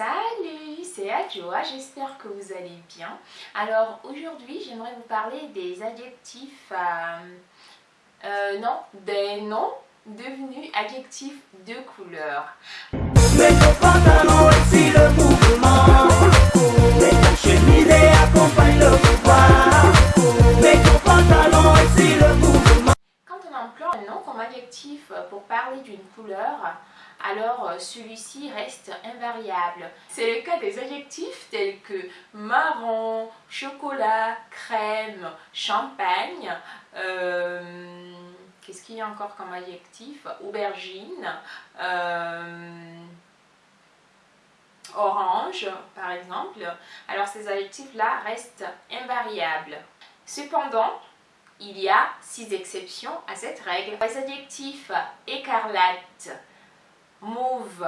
Salut, c'est Adjoa, j'espère que vous allez bien. Alors aujourd'hui, j'aimerais vous parler des adjectifs, euh, euh, non, des noms devenus adjectifs de couleur. Pour parler d'une couleur, alors euh, celui-ci reste invariable. C'est le cas des adjectifs tels que marron, chocolat, crème, champagne. Euh, qu'est-ce qu'il y a encore comme adjectif? Aubergine, euh, orange par exemple. Alors ces adjectifs-là restent invariables. Cependant, il y a six exceptions à cette règle. Les adjectifs écarlate, mauve,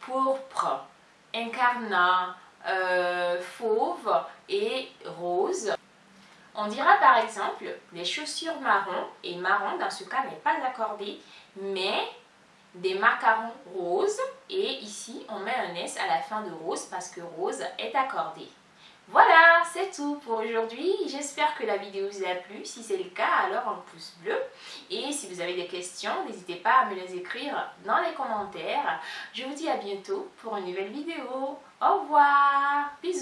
pourpre, incarnat, euh, fauve et rose. On dira par exemple les chaussures marron et marron dans ce cas n'est pas accordé mais des macarons roses et ici on met un S à la fin de rose parce que rose est accordé. Voilà, c'est tout pour aujourd'hui. J'espère que la vidéo vous a plu. Si c'est le cas, alors un pouce bleu. Et si vous avez des questions, n'hésitez pas à me les écrire dans les commentaires. Je vous dis à bientôt pour une nouvelle vidéo. Au revoir, bisous.